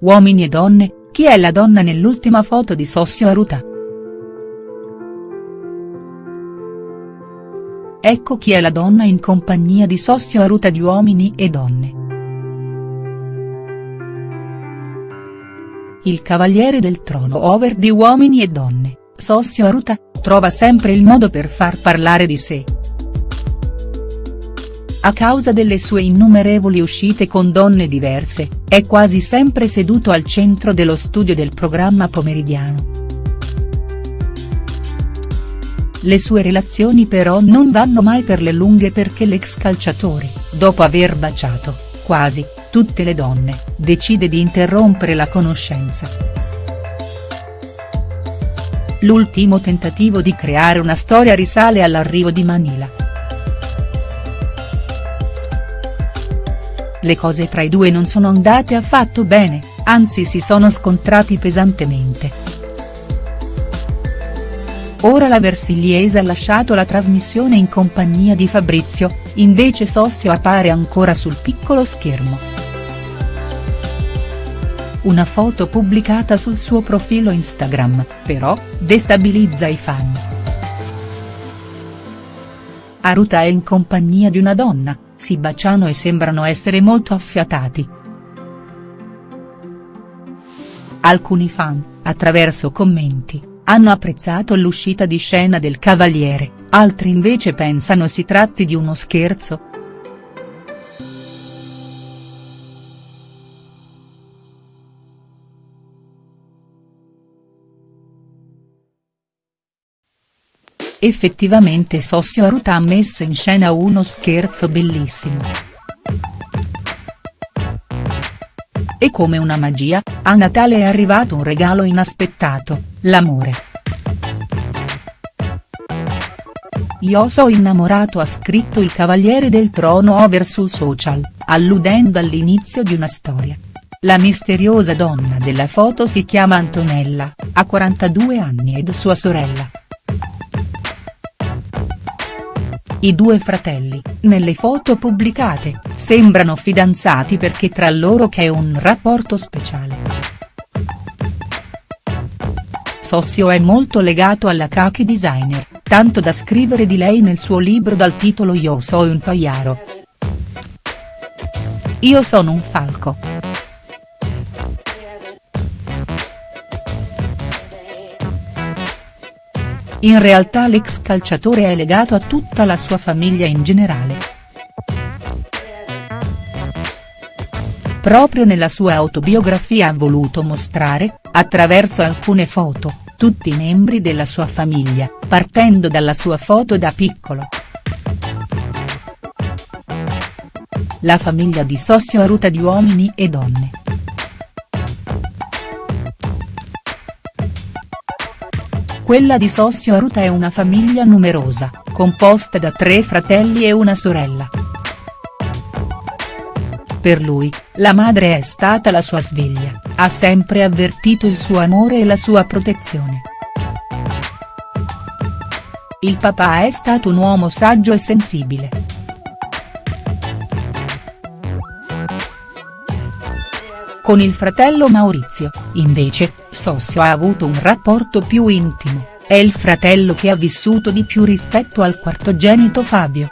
Uomini e donne, chi è la donna nell'ultima foto di Sossio Aruta?. Ecco chi è la donna in compagnia di Sossio Aruta di Uomini e Donne. Il cavaliere del trono over di Uomini e Donne, Sossio Aruta, trova sempre il modo per far parlare di sé. A causa delle sue innumerevoli uscite con donne diverse, è quasi sempre seduto al centro dello studio del programma pomeridiano. Le sue relazioni però non vanno mai per le lunghe perché l'ex calciatore, dopo aver baciato, quasi, tutte le donne, decide di interrompere la conoscenza. L'ultimo tentativo di creare una storia risale all'arrivo di Manila. Le cose tra i due non sono andate affatto bene, anzi si sono scontrati pesantemente. Ora la Versigliese ha lasciato la trasmissione in compagnia di Fabrizio, invece Sossio appare ancora sul piccolo schermo. Una foto pubblicata sul suo profilo Instagram, però, destabilizza i fan. Aruta è in compagnia di una donna, si baciano e sembrano essere molto affiatati. Alcuni fan, attraverso commenti, hanno apprezzato l'uscita di scena del cavaliere, altri invece pensano si tratti di uno scherzo. Effettivamente Sossio Aruta ha messo in scena uno scherzo bellissimo. E come una magia, a Natale è arrivato un regalo inaspettato, l'amore. Io so innamorato ha scritto il Cavaliere del Trono over sul social, alludendo all'inizio di una storia. La misteriosa donna della foto si chiama Antonella, ha 42 anni ed sua sorella, I due fratelli, nelle foto pubblicate, sembrano fidanzati perché tra loro c'è un rapporto speciale. Sossio è molto legato alla Kaki designer, tanto da scrivere di lei nel suo libro dal titolo Io sono un paiaro. Io sono un falco. In realtà l'ex calciatore è legato a tutta la sua famiglia in generale. Proprio nella sua autobiografia ha voluto mostrare, attraverso alcune foto, tutti i membri della sua famiglia, partendo dalla sua foto da piccolo. La famiglia di Sossio Aruta di uomini e donne. Quella di Sossio Aruta è una famiglia numerosa, composta da tre fratelli e una sorella. Per lui, la madre è stata la sua sveglia, ha sempre avvertito il suo amore e la sua protezione. Il papà è stato un uomo saggio e sensibile. Con il fratello Maurizio, invece, Sossio ha avuto un rapporto più intimo, è il fratello che ha vissuto di più rispetto al quartogenito Fabio.